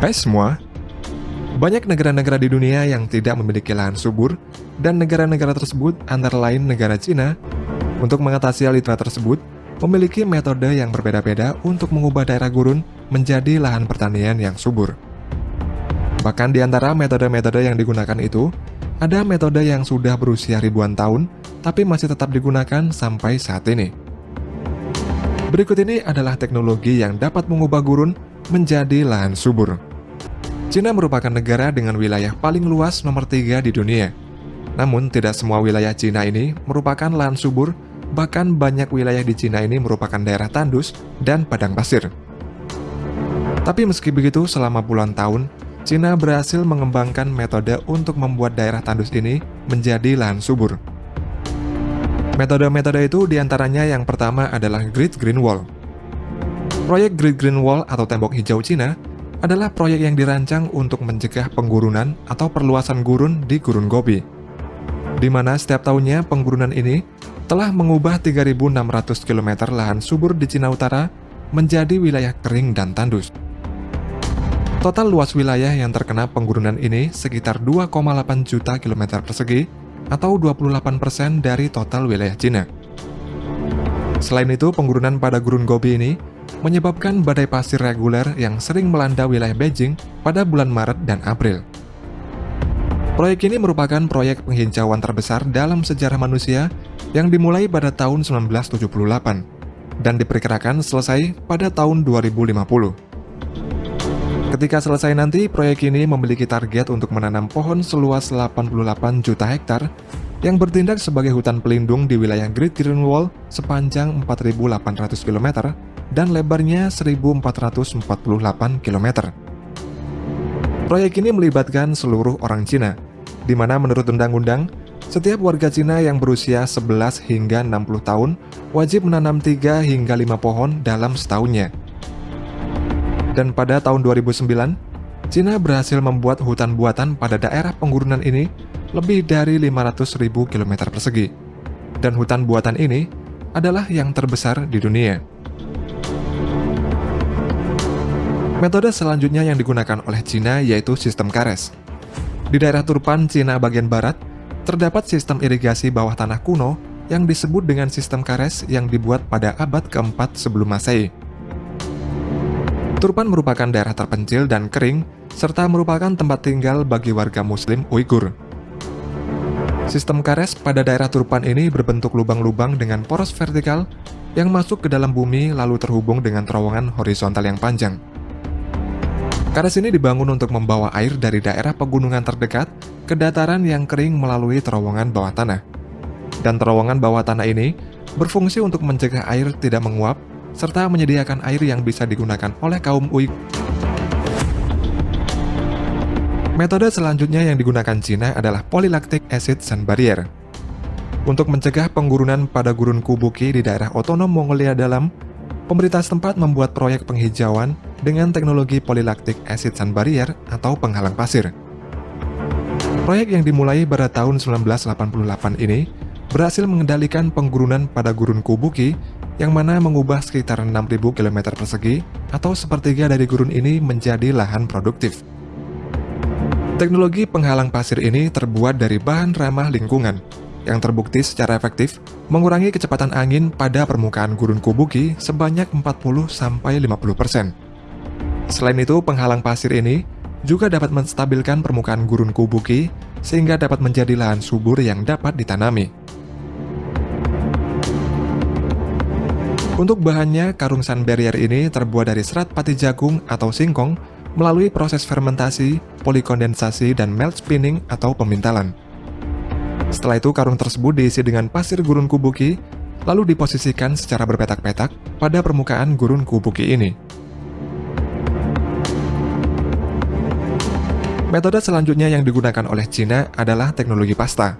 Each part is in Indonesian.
Hai semua, banyak negara-negara di dunia yang tidak memiliki lahan subur, dan negara-negara tersebut antara lain negara Cina. Untuk mengatasi hal tersebut, memiliki metode yang berbeda-beda untuk mengubah daerah gurun menjadi lahan pertanian yang subur. Bahkan di antara metode-metode yang digunakan itu, ada metode yang sudah berusia ribuan tahun, tapi masih tetap digunakan sampai saat ini. Berikut ini adalah teknologi yang dapat mengubah gurun menjadi lahan subur. Cina merupakan negara dengan wilayah paling luas nomor tiga di dunia. Namun, tidak semua wilayah Cina ini merupakan lahan subur, bahkan banyak wilayah di Cina ini merupakan daerah tandus dan padang pasir. Tapi meski begitu, selama puluhan tahun, Cina berhasil mengembangkan metode untuk membuat daerah tandus ini menjadi lahan subur. Metode-metode itu di antaranya yang pertama adalah Great Green Wall. Proyek Great Green Wall atau Tembok Hijau Cina adalah proyek yang dirancang untuk mencegah penggurunan atau perluasan gurun di Gurun Gobi, di mana setiap tahunnya penggurunan ini telah mengubah 3.600 km lahan subur di Cina Utara menjadi wilayah kering dan tandus. Total luas wilayah yang terkena penggurunan ini sekitar 2,8 juta kilometer persegi atau 28% dari total wilayah Cina. Selain itu, penggurunan pada Gurun Gobi ini menyebabkan badai pasir reguler yang sering melanda wilayah Beijing pada bulan Maret dan April. Proyek ini merupakan proyek penghijauan terbesar dalam sejarah manusia yang dimulai pada tahun 1978 dan diperkirakan selesai pada tahun 2050. Ketika selesai nanti, proyek ini memiliki target untuk menanam pohon seluas 88 juta hektar yang bertindak sebagai hutan pelindung di wilayah Great Green Wall sepanjang 4.800 km dan lebarnya 1448 km. Proyek ini melibatkan seluruh orang Cina, di mana menurut undang-undang, setiap warga Cina yang berusia 11 hingga 60 tahun wajib menanam 3 hingga 5 pohon dalam setahunnya. Dan pada tahun 2009, Cina berhasil membuat hutan buatan pada daerah penggurunan ini lebih dari 500.000 km persegi. Dan hutan buatan ini adalah yang terbesar di dunia. Metode selanjutnya yang digunakan oleh Cina yaitu sistem kares. Di daerah Turpan, Cina bagian barat, terdapat sistem irigasi bawah tanah kuno yang disebut dengan sistem kares yang dibuat pada abad keempat sebelum Masehi. Turpan merupakan daerah terpencil dan kering, serta merupakan tempat tinggal bagi warga muslim Uighur. Sistem kares pada daerah Turpan ini berbentuk lubang-lubang dengan poros vertikal yang masuk ke dalam bumi lalu terhubung dengan terowongan horizontal yang panjang. Kares ini dibangun untuk membawa air dari daerah pegunungan terdekat ke dataran yang kering melalui terowongan bawah tanah. Dan terowongan bawah tanah ini berfungsi untuk mencegah air tidak menguap, serta menyediakan air yang bisa digunakan oleh kaum Uyghur. Metode selanjutnya yang digunakan Cina adalah polylactic acid sun barrier. Untuk mencegah penggurunan pada gurun Kubuki di daerah otonom Mongolia dalam, pemerintah setempat membuat proyek penghijauan dengan teknologi polylactic acid sun barrier atau penghalang pasir. Proyek yang dimulai pada tahun 1988 ini berhasil mengendalikan penggurunan pada gurun Kubuki yang mana mengubah sekitar 6.000 km persegi atau sepertiga dari gurun ini menjadi lahan produktif. Teknologi penghalang pasir ini terbuat dari bahan ramah lingkungan yang terbukti secara efektif mengurangi kecepatan angin pada permukaan gurun Kubuki sebanyak 40-50%. Selain itu, penghalang pasir ini juga dapat menstabilkan permukaan gurun Kubuki sehingga dapat menjadi lahan subur yang dapat ditanami. Untuk bahannya, karung sun barrier ini terbuat dari serat pati jagung atau singkong melalui proses fermentasi, polikondensasi, dan melt spinning atau pemintalan. Setelah itu, karung tersebut diisi dengan pasir gurun kubuki, lalu diposisikan secara berpetak-petak pada permukaan gurun kubuki ini. Metode selanjutnya yang digunakan oleh Cina adalah teknologi pasta.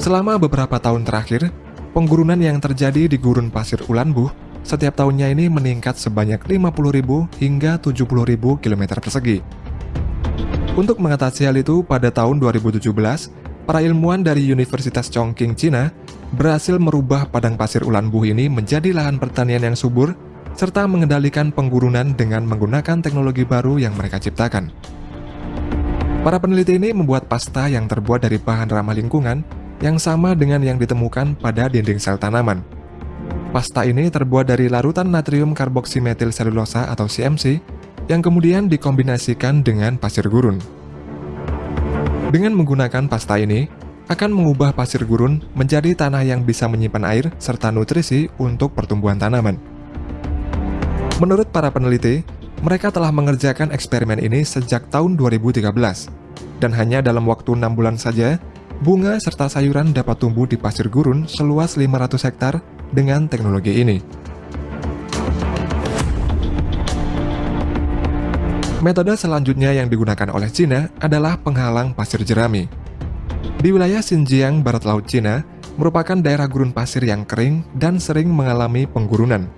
Selama beberapa tahun terakhir, penggurunan yang terjadi di gurun pasir Ulanbuh setiap tahunnya ini meningkat sebanyak 50.000 hingga 70.000 km persegi. Untuk mengatasi hal itu, pada tahun 2017, para ilmuwan dari Universitas Chongqing, Cina, berhasil merubah padang pasir Ulan Buh ini menjadi lahan pertanian yang subur serta mengendalikan penggurunan dengan menggunakan teknologi baru yang mereka ciptakan. Para peneliti ini membuat pasta yang terbuat dari bahan ramah lingkungan yang sama dengan yang ditemukan pada dinding sel tanaman. Pasta ini terbuat dari larutan natrium karboksimetil selulosa atau CMC yang kemudian dikombinasikan dengan pasir gurun. Dengan menggunakan pasta ini, akan mengubah pasir gurun menjadi tanah yang bisa menyimpan air serta nutrisi untuk pertumbuhan tanaman. Menurut para peneliti, mereka telah mengerjakan eksperimen ini sejak tahun 2013, dan hanya dalam waktu 6 bulan saja, bunga serta sayuran dapat tumbuh di pasir gurun seluas 500 hektar dengan teknologi ini. Metode selanjutnya yang digunakan oleh Cina adalah penghalang pasir jerami. Di wilayah Xinjiang, barat laut Cina, merupakan daerah gurun pasir yang kering dan sering mengalami penggurunan.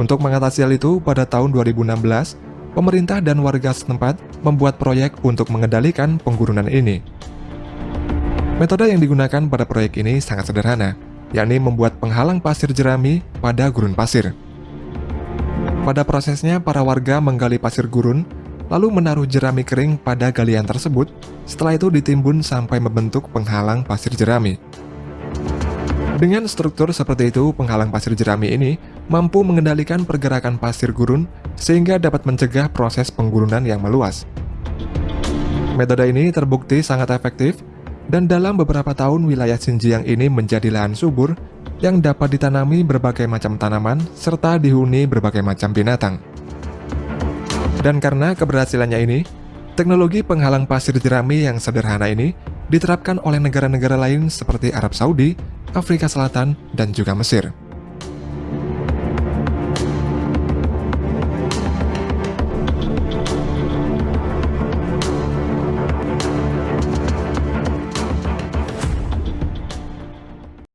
Untuk mengatasi hal itu, pada tahun 2016, pemerintah dan warga setempat membuat proyek untuk mengendalikan penggurunan ini. Metode yang digunakan pada proyek ini sangat sederhana, yakni membuat penghalang pasir jerami pada gurun pasir. Pada prosesnya, para warga menggali pasir gurun, lalu menaruh jerami kering pada galian tersebut, setelah itu ditimbun sampai membentuk penghalang pasir jerami. Dengan struktur seperti itu, penghalang pasir jerami ini mampu mengendalikan pergerakan pasir gurun sehingga dapat mencegah proses penggurunan yang meluas. Metode ini terbukti sangat efektif dan dalam beberapa tahun wilayah Xinjiang ini menjadi lahan subur yang dapat ditanami berbagai macam tanaman serta dihuni berbagai macam binatang. Dan karena keberhasilannya ini, teknologi penghalang pasir jerami yang sederhana ini diterapkan oleh negara-negara lain seperti Arab Saudi, Afrika Selatan, dan juga Mesir.